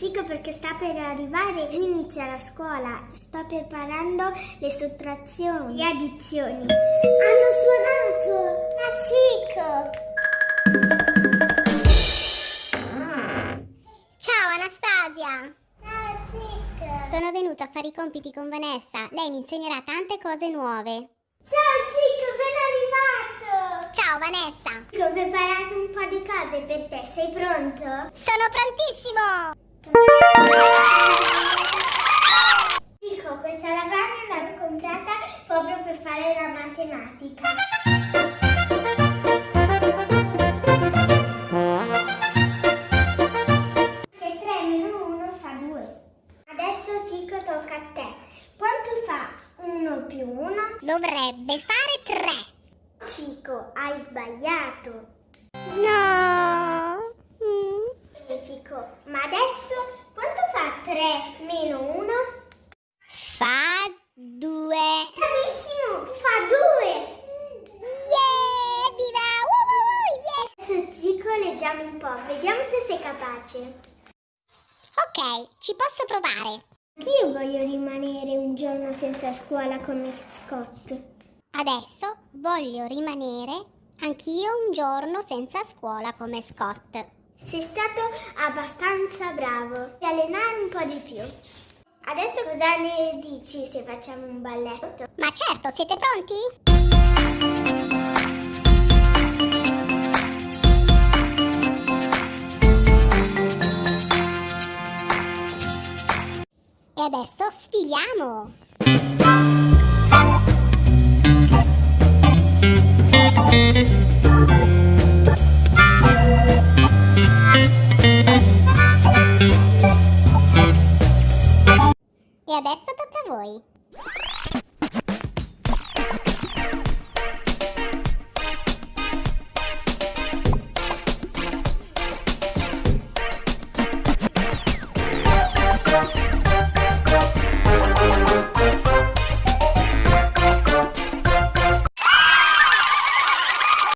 Cico perché sta per arrivare, inizia la scuola, sta preparando le sottrazioni, le addizioni. Hanno suonato! A Cico! Ciao Anastasia! Ciao Cico! Sono venuta a fare i compiti con Vanessa. Lei mi insegnerà tante cose nuove. Ciao Cico, ben arrivato! Ciao Vanessa! Ho preparato un po' di cose per te, sei pronto? Sono prontissimo! Comprata proprio per fare la matematica. Che 3 meno 1 fa 2. Adesso Cico tocca a te. Quanto fa 1 più 1? Dovrebbe fare tre. Cico, hai sbagliato. No! Mm. E Cico, ma adesso quanto fa 3 meno 1? Leggiamo un po', vediamo se sei capace. Ok, ci posso provare. Anch'io voglio rimanere un giorno senza scuola come Scott. Adesso voglio rimanere anch'io un giorno senza scuola come Scott. Sei stato abbastanza bravo. Ti allenare un po' di più. Adesso cosa ne dici se facciamo un balletto? Ma certo, siete pronti? E adesso sfiliamo! E adesso tocca a voi.